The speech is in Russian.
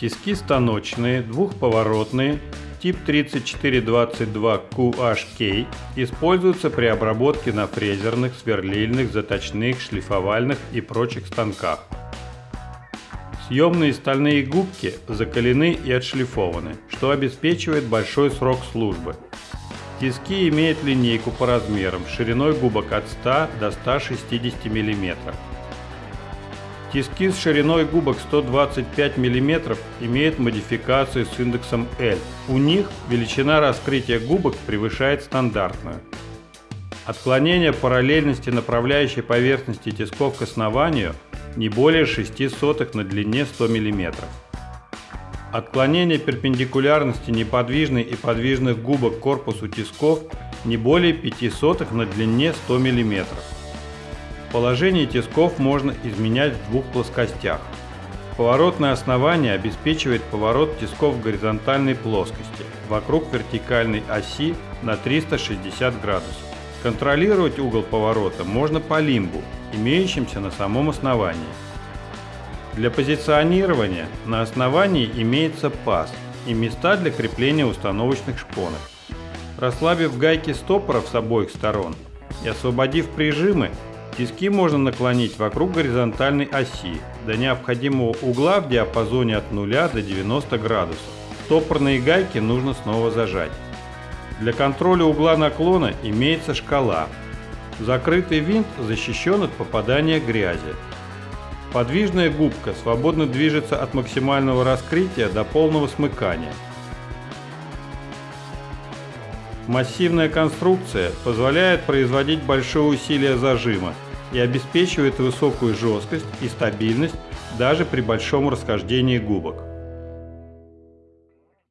Тиски станочные, двухповоротные, тип 3422QHK используются при обработке на фрезерных, сверлильных, заточных, шлифовальных и прочих станках. Съемные стальные губки закалены и отшлифованы, что обеспечивает большой срок службы. Тиски имеют линейку по размерам шириной губок от 100 до 160 мм. Тиски с шириной губок 125 мм имеют модификацию с индексом L. У них величина раскрытия губок превышает стандартную. Отклонение параллельности направляющей поверхности тисков к основанию не более 6 сотых на длине 100 мм. Отклонение перпендикулярности неподвижной и подвижных губок корпусу тисков не более 5 сотых на длине 100 мм. Положение тисков можно изменять в двух плоскостях. Поворотное основание обеспечивает поворот тисков в горизонтальной плоскости вокруг вертикальной оси на 360 градусов. Контролировать угол поворота можно по лимбу, имеющимся на самом основании. Для позиционирования на основании имеется паз и места для крепления установочных шпонок. Расслабив гайки стопоров с обоих сторон и освободив прижимы, тиски можно наклонить вокруг горизонтальной оси до необходимого угла в диапазоне от 0 до 90 градусов. Стопорные гайки нужно снова зажать. Для контроля угла наклона имеется шкала, Закрытый винт защищен от попадания грязи. Подвижная губка свободно движется от максимального раскрытия до полного смыкания. Массивная конструкция позволяет производить большое усилие зажима и обеспечивает высокую жесткость и стабильность даже при большом расхождении губок.